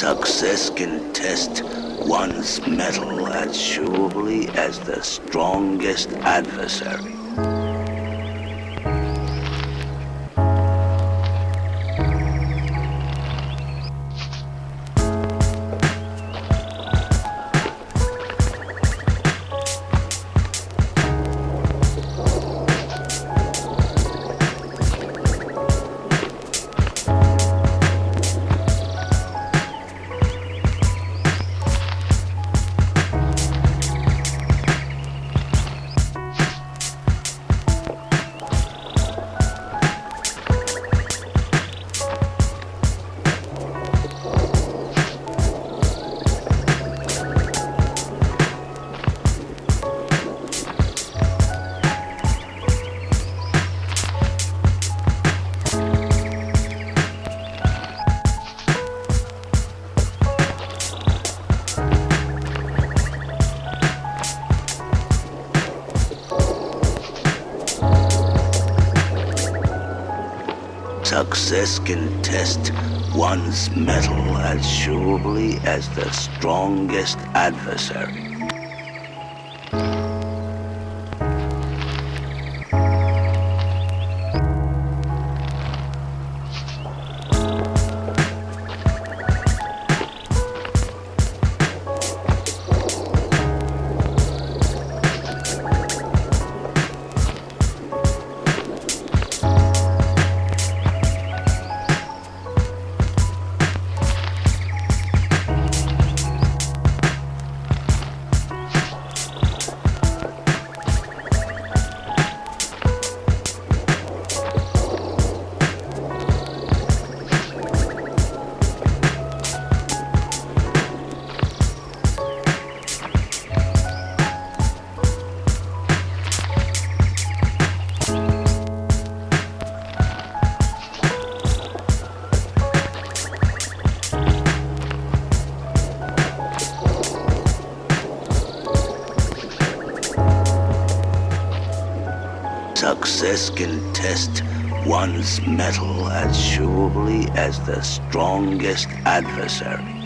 Success can test one's mettle as surely as the strongest adversary. Success can test one's mettle as surely as the strongest adversary. Success can test one's mettle as surely as the strongest adversary.